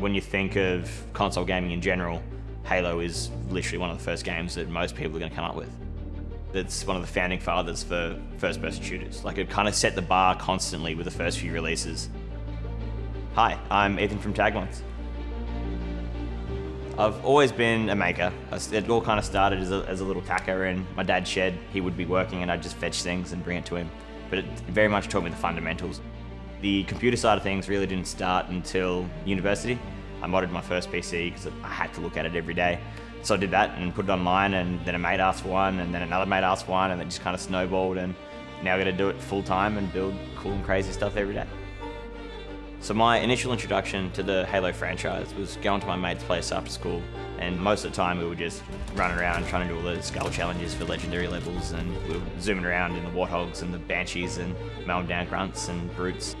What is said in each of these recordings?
When you think of console gaming in general, Halo is literally one of the first games that most people are going to come up with. It's one of the founding fathers for first-person shooters. Like it kind of set the bar constantly with the first few releases. Hi, I'm Ethan from Tagmines. I've always been a maker. It all kind of started as a, as a little tacker in my dad's shed. He would be working and I'd just fetch things and bring it to him. But it very much taught me the fundamentals. The computer side of things really didn't start until university. I modded my first PC because I had to look at it every day. So I did that and put it online and then a mate asked for one and then another mate asked for one and it just kind of snowballed and now I got to do it full time and build cool and crazy stuff every day. So my initial introduction to the Halo franchise was going to my mate's place after school and most of the time we were just running around trying to do all the skull challenges for legendary levels and we were zooming around in the Warthogs and the Banshees and mowing down grunts and brutes.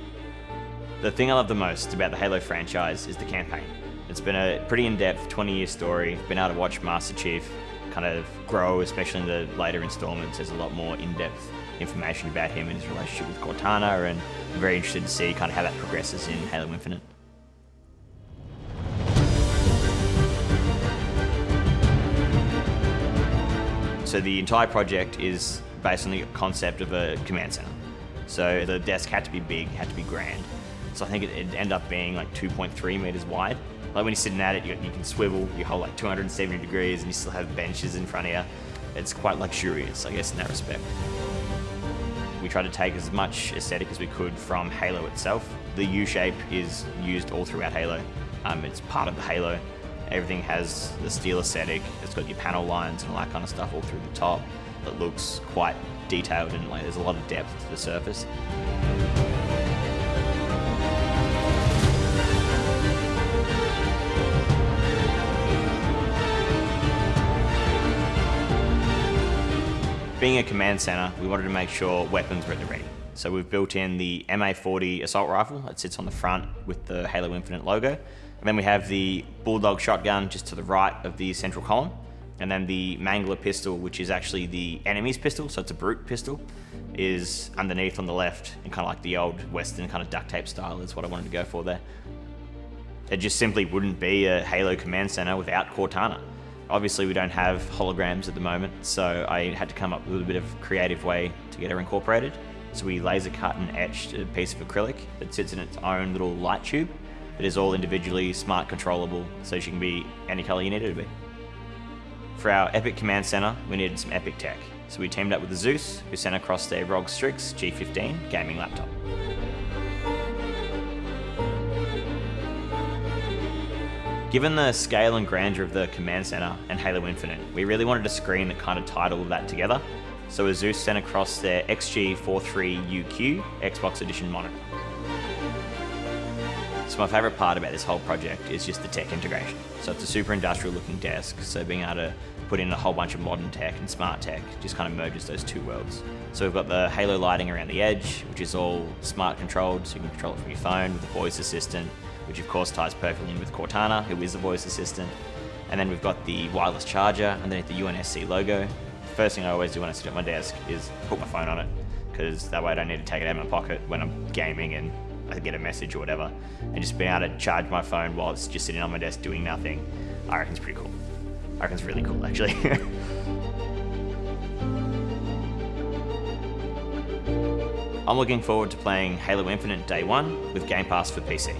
The thing I love the most about the Halo franchise is the campaign. It's been a pretty in-depth 20-year story. Been able to watch Master Chief kind of grow, especially in the later installments. There's a lot more in-depth information about him and his relationship with Cortana, and I'm very interested to see kind of how that progresses in Halo Infinite. So the entire project is based on the concept of a command center. So the desk had to be big, had to be grand. So I think it, would end up being like 2.3 meters wide. Like when you're sitting at it, you, you can swivel, you hold like 270 degrees and you still have benches in front of you. It's quite luxurious, I guess, in that respect. We tried to take as much aesthetic as we could from Halo itself. The U-shape is used all throughout Halo. Um, it's part of the Halo. Everything has the steel aesthetic. It's got your panel lines and all that kind of stuff all through the top. It looks quite detailed and like there's a lot of depth to the surface. Being a command center, we wanted to make sure weapons were at the ready. So we've built in the MA40 assault rifle that sits on the front with the Halo Infinite logo. And then we have the Bulldog shotgun just to the right of the central column. And then the Mangler pistol, which is actually the enemy's pistol, so it's a brute pistol, is underneath on the left and kind of like the old Western kind of duct tape style is what I wanted to go for there. It just simply wouldn't be a Halo command center without Cortana. Obviously we don't have holograms at the moment, so I had to come up with a bit of creative way to get her incorporated. So we laser cut and etched a piece of acrylic that sits in its own little light tube. It is all individually smart controllable, so she can be any color you need it to be. For our Epic Command Center, we needed some epic tech. So we teamed up with the Asus, who sent across their ROG Strix G15 gaming laptop. Given the scale and grandeur of the Command Center and Halo Infinite, we really wanted a screen that kind of tied all of that together. So Asus sent across their XG43UQ Xbox Edition monitor. So my favourite part about this whole project is just the tech integration. So it's a super industrial looking desk, so being able to put in a whole bunch of modern tech and smart tech just kind of merges those two worlds. So we've got the Halo lighting around the edge, which is all smart controlled, so you can control it from your phone with a voice assistant which of course ties perfectly in with Cortana, who is the voice assistant. And then we've got the wireless charger underneath the UNSC logo. First thing I always do when I sit at my desk is put my phone on it, because that way I don't need to take it out of my pocket when I'm gaming and I get a message or whatever. And just being able to charge my phone while it's just sitting on my desk doing nothing, I reckon it's pretty cool. I reckon it's really cool actually. I'm looking forward to playing Halo Infinite Day 1 with Game Pass for PC.